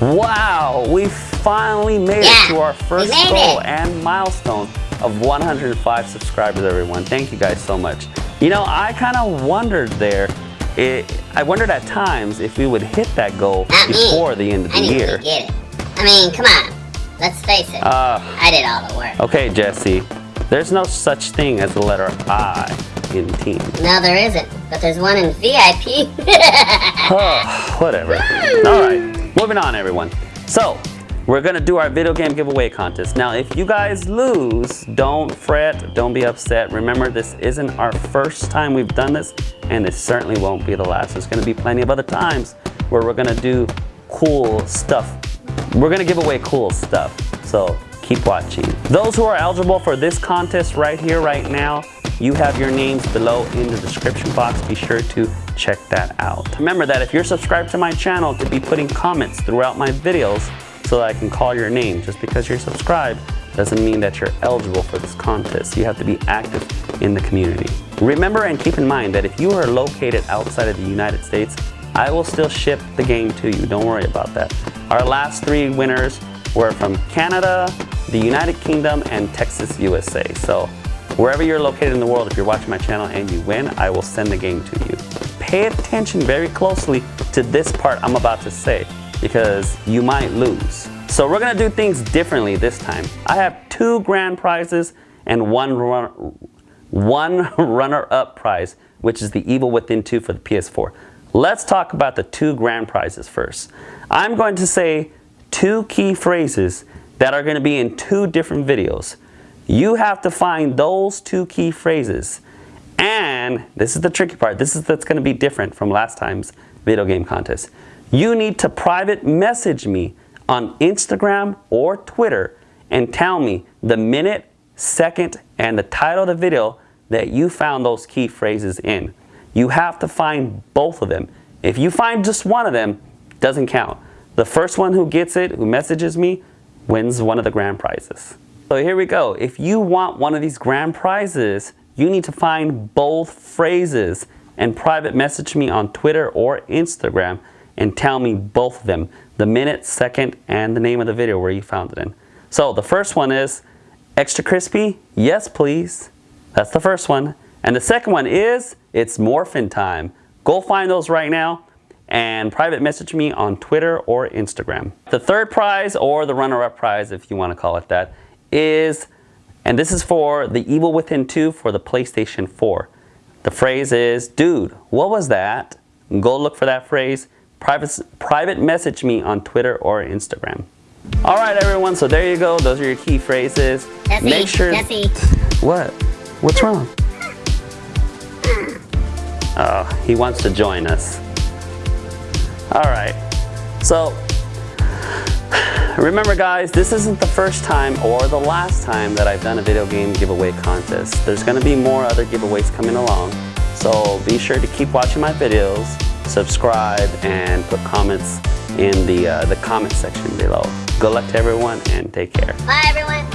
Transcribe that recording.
Wow, we finally made Yeah, it to our first goal it. and milestone of 105 subscribers, everyone. Thank you guys so much. You know, I kind of wondered there, it, I wondered at times if we would hit that goal Not me. before the end of the I year. get it. I mean, come on. Let's face it. Uh, I did all the work. okay, Jesse, there's no such thing as the letter I in team. No, there isn't. But there's one in VIP. Oh, whatever. All right, moving on, everyone. So, we're gonna do our video game giveaway contest. Now, if you guys lose, don't fret, don't be upset. Remember, this isn't our first time we've done this, and it certainly won't be the last. There's gonna be plenty of other times where we're gonna do cool stuff. We're gonna give away cool stuff, so keep watching. Those who are eligible for this contest right here, right now, you have your names below in the description box. Be sure to check that out. Remember that if you're subscribed to my channel to be putting comments throughout my videos so that I can call your name. Just because you're subscribed doesn't mean that you're eligible for this contest. You have to be active in the community. Remember and keep in mind that if you are located outside of the United States, I will still ship the game to you. Don't worry about that. Our last three winners were from Canada, the United Kingdom, and Texas, USA. So Wherever you're located in the world, if you're watching my channel and you win, I will send the game to you. Pay attention very closely to this part I'm about to say because you might lose. So we're gonna do things differently this time. I have two grand prizes and one, run, one runner-up prize, which is the Evil Within 2 for the PS4. Let's talk about the two grand prizes first. I'm going to say two key phrases that are gonna be in two different videos. You have to find those two key phrases. And this is the tricky part. This is that's going to be different from last time's video game contest. You need to private message me on Instagram or Twitter and tell me the minute, second, and the title of the video that you found those key phrases in. You have to find both of them. If you find just one of them, doesn't count. The first one who gets it, who messages me, wins one of the grand prizes. So here we go. If you want one of these grand prizes, you need to find both phrases and private message me on Twitter or Instagram and tell me both of them, the minute, second, and the name of the video where you found it in. So the first one is extra crispy, yes please. That's the first one. And the second one is it's morphin time. Go find those right now and private message me on Twitter or Instagram. The third prize or the runner-up prize if you want to call it that is, and this is for the Evil Within 2 for the PlayStation 4. The phrase is, dude, what was that? Go look for that phrase. Private, private message me on Twitter or Instagram. All right, everyone, so there you go. Those are your key phrases. Jesse, Make sure. Jesse. What? What's wrong? Oh, he wants to join us. All right. So, remember guys, this isn't the first time or the last time that I've done a video game giveaway contest. There's gonna be more other giveaways coming along. So be sure to keep watching my videos, subscribe, and put comments in the, uh, the comment section below. Good luck to everyone and take care. Bye, everyone.